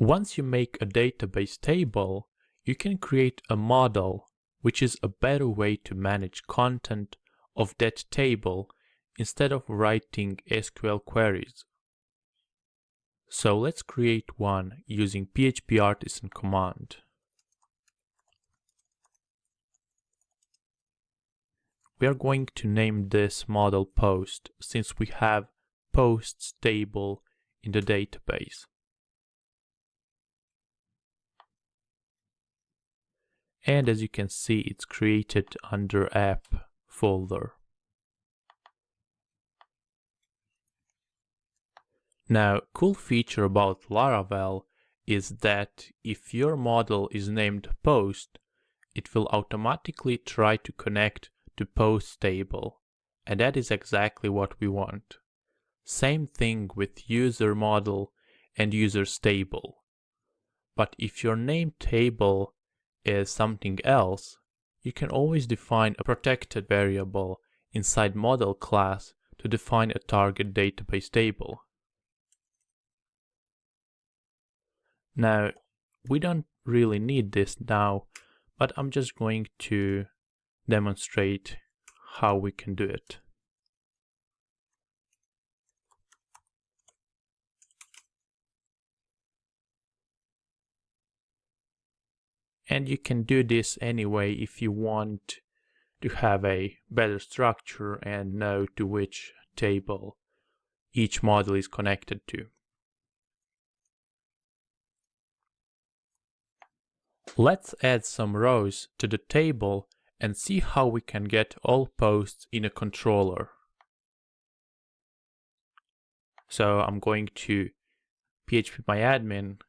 Once you make a database table, you can create a model, which is a better way to manage content of that table instead of writing SQL queries. So let's create one using PHP Artisan command. We are going to name this model post since we have posts table in the database. And as you can see, it's created under app folder. Now, cool feature about Laravel is that if your model is named post, it will automatically try to connect to post table. And that is exactly what we want. Same thing with user model and user table. But if your name table is something else, you can always define a protected variable inside model class to define a target database table. Now, we don't really need this now, but I'm just going to demonstrate how we can do it. And you can do this anyway if you want to have a better structure and know to which table each model is connected to. Let's add some rows to the table and see how we can get all posts in a controller. So I'm going to phpMyAdmin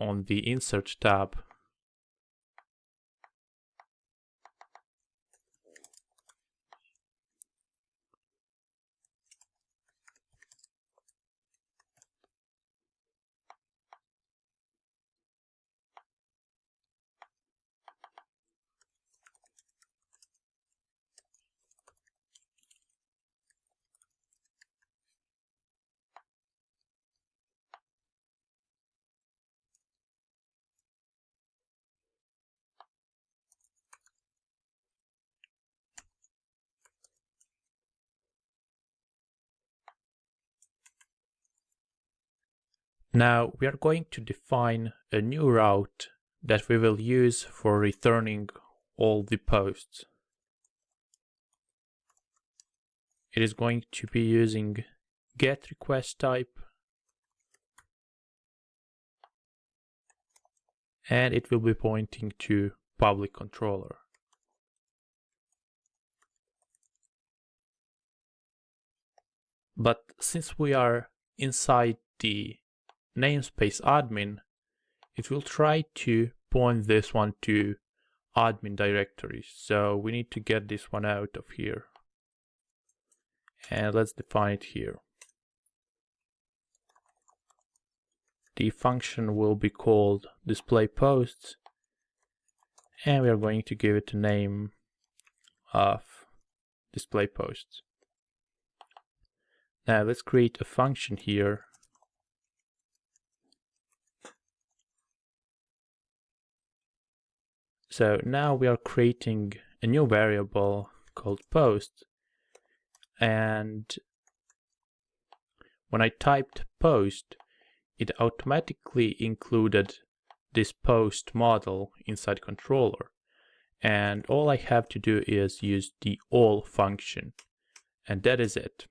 on the Insert tab Now we are going to define a new route that we will use for returning all the posts. It is going to be using get request type and it will be pointing to public controller. But since we are inside the namespace admin, it will try to point this one to admin directory. So we need to get this one out of here. And let's define it here. The function will be called display posts and we are going to give it a name of display posts. Now let's create a function here So now we are creating a new variable called post and when I typed post it automatically included this post model inside controller and all I have to do is use the all function and that is it.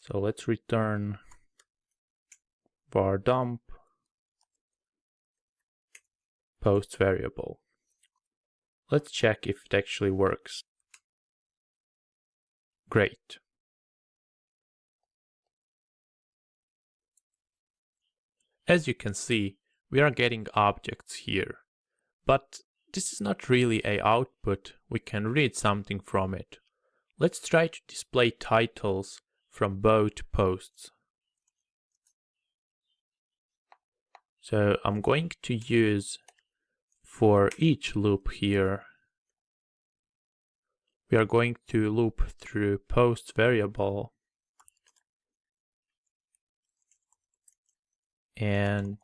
So let's return var dump post variable. Let's check if it actually works. Great. As you can see, we are getting objects here, but this is not really a output, we can read something from it. Let's try to display titles from both posts. So I'm going to use for each loop here, we are going to loop through post variable and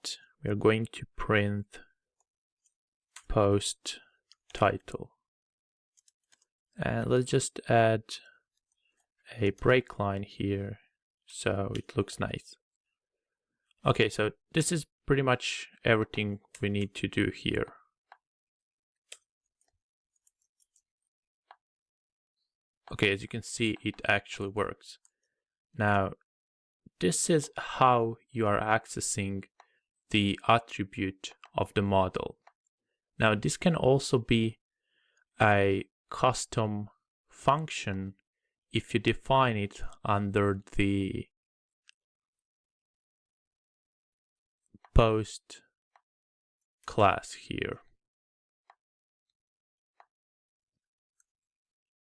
we're going to print post title. And let's just add a break line here so it looks nice. Okay, so this is pretty much everything we need to do here. Okay, as you can see, it actually works. Now, this is how you are accessing the attribute of the model. Now, this can also be a custom function if you define it under the post class here.